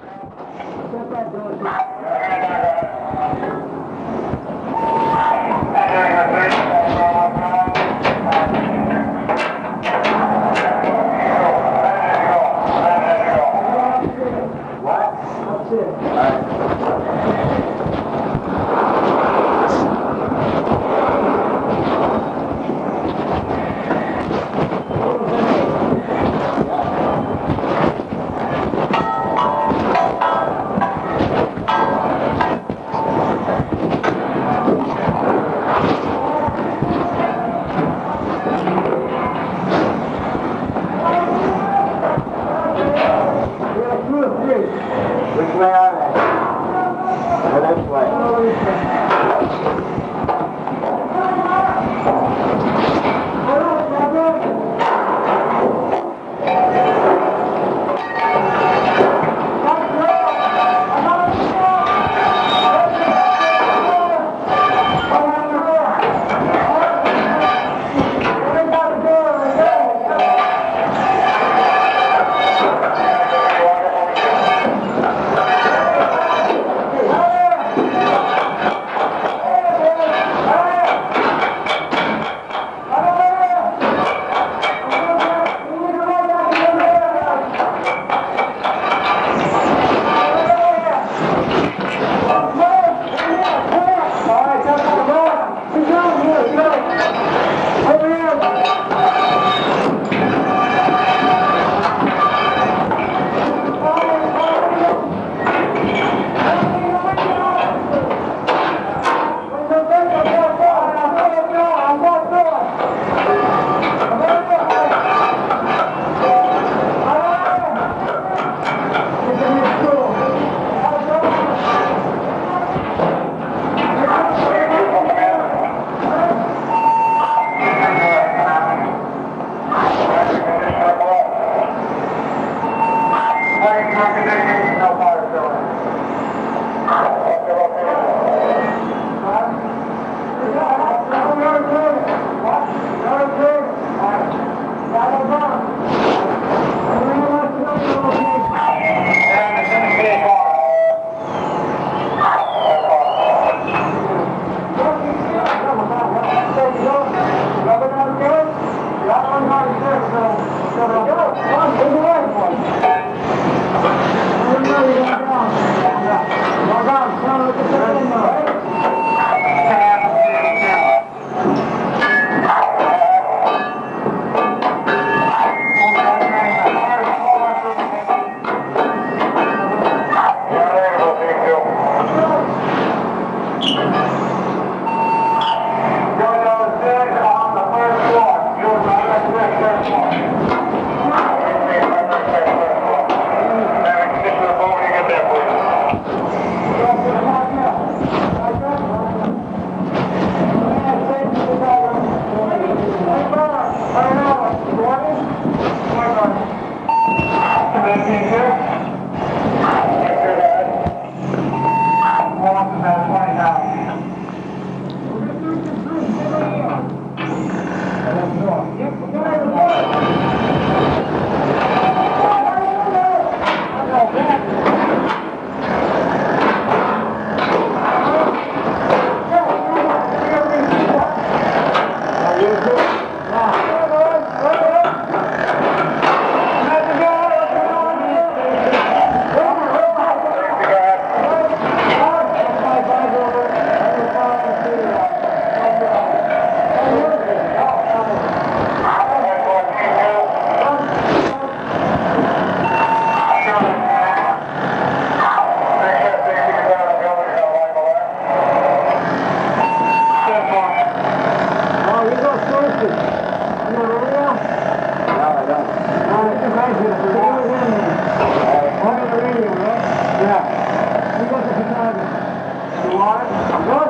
Thank tá you. Yep, One.